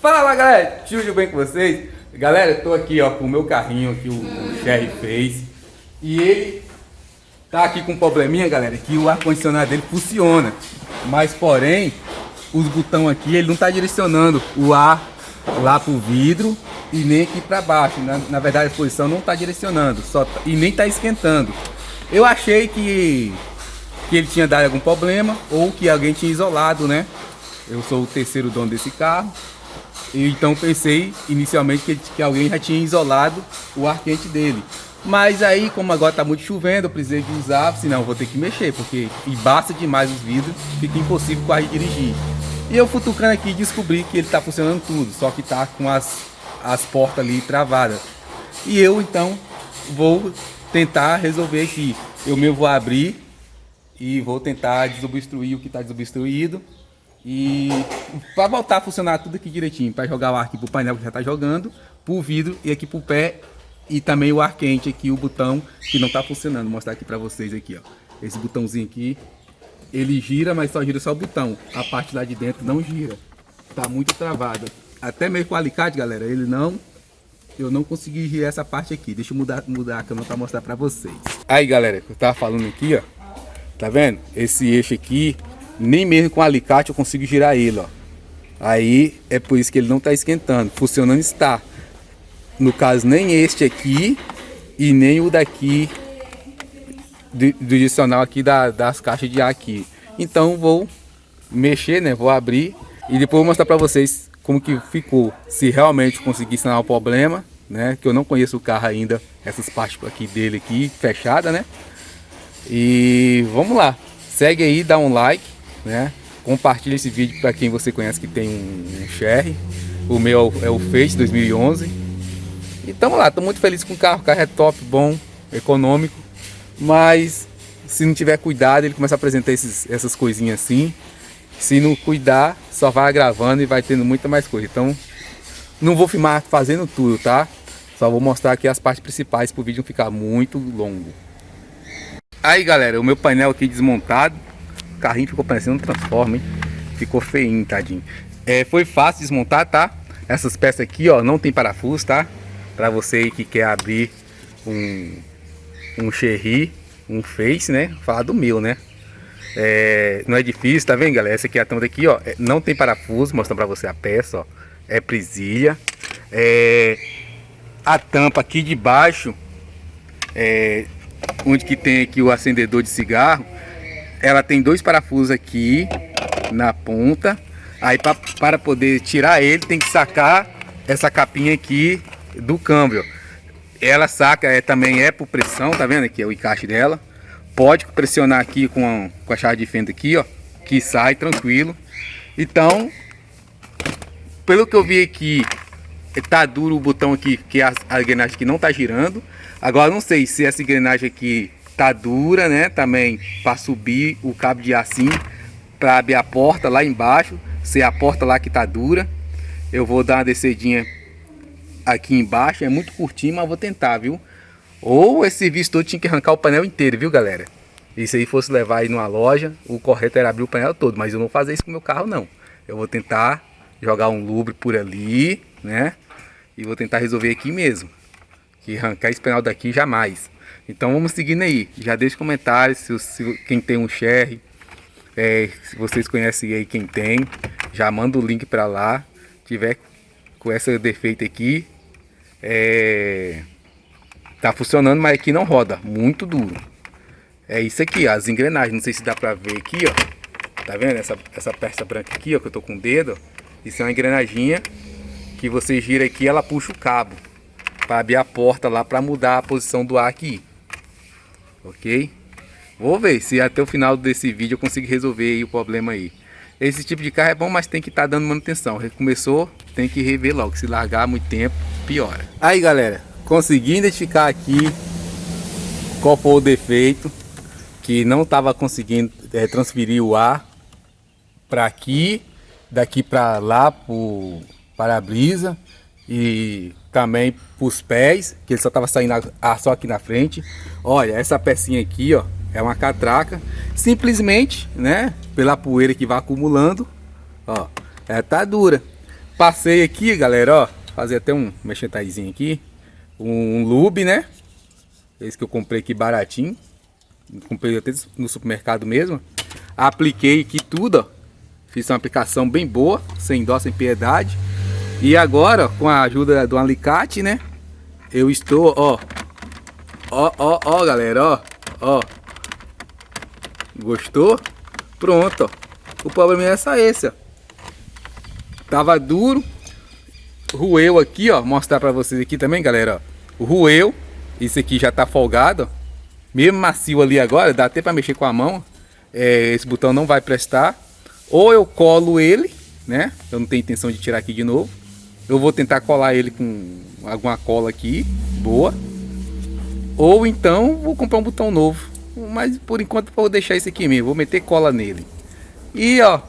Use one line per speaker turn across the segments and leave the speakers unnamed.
Fala galera, tudo bem com vocês? Galera, eu tô aqui ó com o meu carrinho que o, o Sherry fez E ele tá aqui com um probleminha galera, que o ar-condicionado dele funciona Mas porém, os botões aqui, ele não tá direcionando o ar lá pro vidro e nem aqui para baixo. Na, na, verdade a posição não tá direcionando só, tá, e nem tá esquentando. Eu achei que, que ele tinha dado algum problema ou que alguém tinha isolado, né? Eu sou o terceiro dono desse carro. Então pensei inicialmente que, que alguém já tinha isolado o ar quente dele. Mas aí, como agora tá muito chovendo, eu precisei de usar, senão vou ter que mexer, porque embaça demais os vidros, fica impossível quase dirigir. E eu futucando aqui descobri que ele tá funcionando tudo, só que tá com as, as portas ali travadas. E eu então vou tentar resolver aqui. Eu mesmo vou abrir e vou tentar desobstruir o que está desobstruído e para voltar a funcionar tudo aqui direitinho, para jogar o ar aqui pro painel que já está jogando, pro vidro e aqui pro pé e também o ar quente aqui, o botão que não está funcionando. Vou mostrar aqui para vocês aqui, ó. Esse botãozinho aqui, ele gira, mas só gira só o botão. A parte lá de dentro não gira. Tá muito travada. Até mesmo com o alicate, galera, ele não eu não consegui girar essa parte aqui. Deixa eu mudar, mudar a câmera para mostrar para vocês. Aí, galera, eu tava falando aqui, ó. Tá vendo? Esse eixo aqui, nem mesmo com alicate eu consigo girar ele, ó. Aí é por isso que ele não está esquentando. Funcionando está. No caso, nem este aqui e nem o daqui do, adicional aqui da, das caixas de ar aqui. Então vou mexer, né? Vou abrir e depois vou mostrar para vocês como que ficou. Se realmente conseguir sanar o problema, né? Que eu não conheço o carro ainda, essas partes aqui dele aqui fechada, né? E vamos lá. Segue aí, dá um like né? Compartilhe esse vídeo para quem você conhece que tem um, um Sherry. O meu é o Face 2011. E tamo lá, tô muito feliz com o carro. O carro é top, bom, econômico. Mas se não tiver cuidado, ele começa a apresentar esses, essas coisinhas assim. Se não cuidar, só vai gravando e vai tendo muita mais coisa. Então, não vou filmar fazendo tudo, tá? Só vou mostrar aqui as partes principais para o vídeo não ficar muito longo. Aí, galera, o meu painel aqui desmontado. Carrinho ficou parecendo um transforma, hein? Ficou feinho, tadinho. É, foi fácil desmontar, tá? Essas peças aqui, ó, não tem parafuso, tá? Pra você que quer abrir um, um Cherry, um Face, né? Falar do meu, né? É, não é difícil, tá vendo, galera? Essa aqui é a tampa daqui, ó. É, não tem parafuso, mostrando pra você a peça, ó. É presilha. É, a tampa aqui de baixo, é, onde que tem aqui o acendedor de cigarro, ela tem dois parafusos aqui na ponta. Aí pra, para poder tirar ele tem que sacar essa capinha aqui do câmbio. Ela saca, é, também é por pressão, tá vendo aqui é o encaixe dela. Pode pressionar aqui com a, com a chave de fenda aqui, ó, que sai tranquilo. Então, pelo que eu vi aqui, tá duro o botão aqui, que a, a engrenagem aqui não tá girando. Agora não sei se essa engrenagem aqui tá dura, né? Também para subir o cabo de assim para abrir a porta lá embaixo. Se a porta lá que tá dura, eu vou dar uma descedinha aqui embaixo. É muito curtinho, mas vou tentar, viu? Ou esse serviço todo tinha que arrancar o painel inteiro, viu, galera? E se aí fosse levar aí numa loja, o correto era abrir o painel todo. Mas eu não vou fazer isso com o meu carro, não. Eu vou tentar jogar um lubre por ali, né? E vou tentar resolver aqui mesmo. Que arrancar esse painel daqui jamais. Então vamos seguindo aí. Já deixe comentários se, se quem tem um share, é, se vocês conhecem aí quem tem, já manda o link para lá. Tiver com esse defeito aqui, é, tá funcionando, mas aqui não roda, muito duro. É isso aqui, ó, as engrenagens, não sei se dá para ver aqui, ó. Tá vendo essa essa peça branca aqui, ó, que eu tô com o dedo? Isso é uma engrenaginha que você gira aqui, ela puxa o cabo para abrir a porta lá para mudar a posição do ar aqui ok? Vou ver se até o final desse vídeo eu consigo resolver o problema aí. Esse tipo de carro é bom, mas tem que estar tá dando manutenção. Começou, tem que rever logo. Se largar muito tempo, piora. Aí, galera, consegui identificar aqui qual foi o defeito. Que não estava conseguindo é, transferir o ar para aqui, daqui para lá, para a brisa e também os pés, que ele só estava saindo ar só aqui na frente. Olha, essa pecinha aqui, ó, é uma catraca. Simplesmente, né, pela poeira que vai acumulando, ó, ela tá dura. passei aqui, galera, ó. Fazer até um mexentaizinho aqui. Um lube, né? Esse que eu comprei aqui baratinho. Comprei até no supermercado mesmo. Apliquei aqui tudo, ó. Fiz uma aplicação bem boa, sem dó, sem piedade. E agora, com a ajuda do alicate, né? Eu estou, ó. Ó, ó, ó, galera, ó. Ó. Gostou? Pronto, ó. O problema é só esse, ó. Tava duro. Rueu aqui, ó. Mostrar pra vocês aqui também, galera, ó. Rueu. Isso aqui já tá folgado, ó. Mesmo macio ali agora, dá até pra mexer com a mão. É, esse botão não vai prestar. Ou eu colo ele, né? Eu não tenho intenção de tirar aqui de novo. Eu vou tentar colar ele com alguma cola aqui, boa. Ou então vou comprar um botão novo. Mas por enquanto vou deixar esse aqui mesmo, vou meter cola nele. E ó,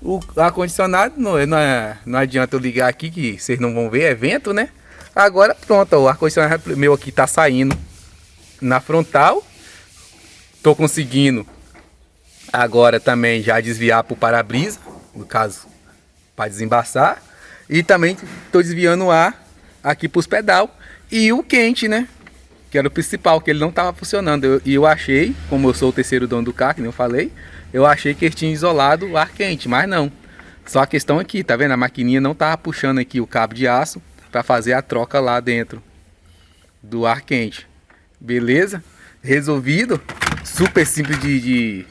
o ar-condicionado não, não, é, não adianta eu ligar aqui que vocês não vão ver, é vento, né? Agora pronto, o ar-condicionado meu aqui tá saindo na frontal. Tô conseguindo agora também já desviar para o para-brisa, no caso, para desembaçar. E também estou desviando o ar aqui para os pedal. E o quente, né? Que era o principal, que ele não estava funcionando. E eu, eu, achei, como eu sou o terceiro dono do carro, que nem eu falei, eu achei que ele tinha isolado o ar quente, mas não. Só a questão aqui, tá vendo? A maquininha não estava puxando aqui o cabo de aço para fazer a troca lá dentro do ar quente. Beleza? Resolvido. Super simples de, de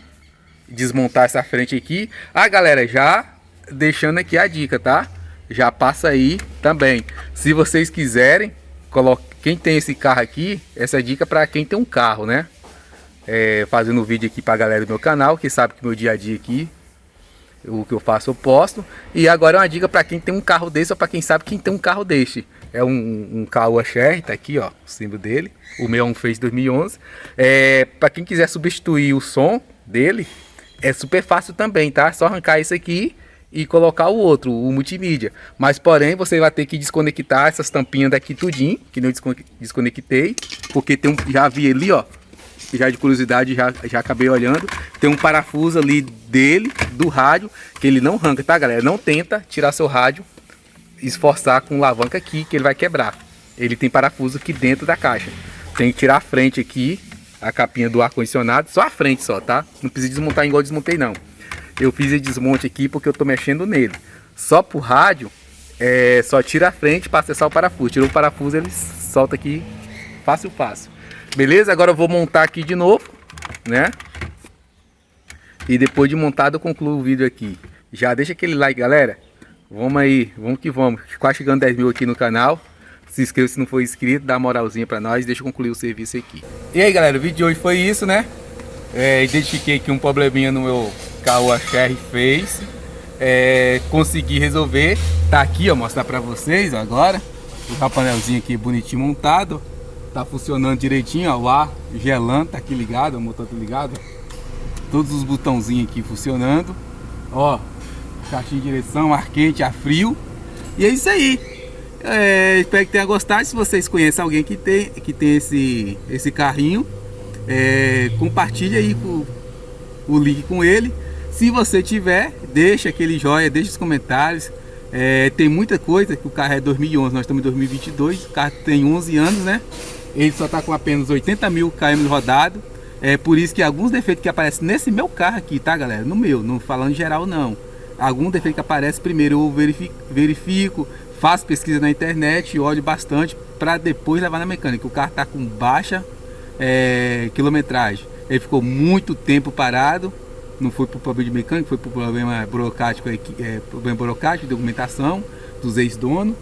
desmontar essa frente aqui. Ah, galera, já deixando aqui a dica, tá? Já passa aí também. Se vocês quiserem, coloque... quem tem esse carro aqui, essa é dica para quem tem um carro, né? É, fazendo um vídeo aqui para a galera do meu canal, que sabe que meu dia a dia aqui, o que eu faço eu posto. E agora é uma dica para quem tem um carro desse ou para quem sabe quem tem um carro desse. É um, um Caoa tá aqui ó, o símbolo dele. O meu é um Face 2011. É, para quem quiser substituir o som dele, é super fácil também, tá? Só arrancar isso aqui e colocar o outro, o multimídia. Mas porém você vai ter que desconectar essas tampinhas daqui tudinho, que não desconectei, porque tem um, já vi ali, ó, já de curiosidade já, já acabei olhando, tem um parafuso ali dele, do rádio, que ele não arranca, tá galera? Não tenta tirar seu rádio, esforçar com alavanca aqui, que ele vai quebrar. Ele tem parafuso aqui dentro da caixa. Tem que tirar a frente aqui, a capinha do ar-condicionado, só a frente só, tá? Não precisa desmontar igual desmontei não. Eu fiz esse desmonte aqui porque eu tô mexendo nele. Só pro rádio, é, só tira a frente para acessar o parafuso. Tirou o parafuso, ele solta aqui fácil, fácil. Beleza? Agora eu vou montar aqui de novo, né? E depois de montado eu concluo o vídeo aqui. Já deixa aquele like, galera. Vamos aí, vamos que vamos. Quase chegando 10 mil aqui no canal. Se inscreva se não for inscrito, dá moralzinha pra nós. Deixa eu concluir o serviço aqui. E aí, galera, o vídeo de hoje foi isso, né? É, identifiquei aqui um probleminha no meu carro a Cherry fez. É, consegui resolver. Tá aqui, ó, mostrar pra vocês agora. O painelzinho aqui bonitinho montado. Tá funcionando direitinho, ó. O ar gelando, tá aqui ligado, o motor tá ligado. Todos os botãozinhos aqui funcionando. Ó, caixinha de direção, ar quente, ar frio. E é isso aí. É, espero que tenha gostado. Se vocês conhecem alguém que tem, que tem esse, esse carrinho, é, compartilha aí com, o link com ele. Se você tiver, deixa aquele joia, deixa os comentários. É, tem muita coisa, que o carro é 2011, nós estamos em 2022, o carro tem 11 anos, né? Ele só está com apenas 80 mil km rodado. É por isso que alguns defeitos que aparecem nesse meu carro aqui, tá galera? No meu, não falando geral não. Algum defeito que aparece primeiro eu verifico, verifico faço pesquisa na internet, olho bastante para depois levar na mecânica. O carro está com baixa é, quilometragem. Ele ficou muito tempo parado, não foi por problema de mecânica, foi por problema burocrático, é, problema burocrático, documentação dos ex-donos.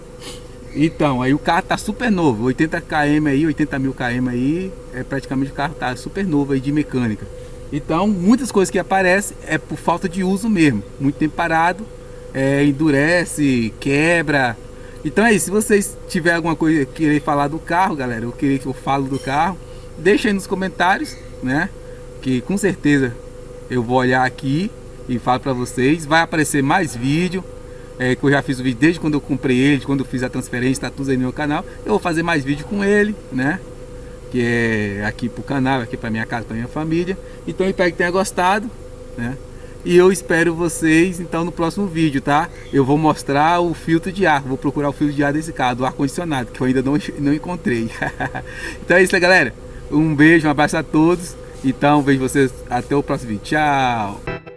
Então, aí o carro tá super novo, 80 km aí, 80 mil km aí, é praticamente o carro tá super novo aí de mecânica. Então, muitas coisas que aparecem é por falta de uso mesmo, muito tempo parado, é, endurece, quebra, então é isso, se vocês tiverem alguma coisa querer falar do carro, galera, ou querer que eu falo do carro, deixa aí nos comentários, né? Que com certeza eu vou olhar aqui e falo para vocês. Vai aparecer mais vídeo, é, que eu já fiz o vídeo desde quando eu comprei ele, quando eu fiz a transferência, tá tudo aí no meu canal. Eu vou fazer mais vídeo com ele, né? Que é aqui pro canal, aqui pra minha casa, pra minha família. Então espero que tenha gostado, né? E eu espero vocês então no próximo vídeo, tá? Eu vou mostrar o filtro de ar, vou procurar o filtro de ar desse carro, do ar-condicionado, que eu ainda não, não encontrei. então é isso, galera. Um beijo, um abraço a todos. Então vejo vocês até o próximo vídeo. Tchau!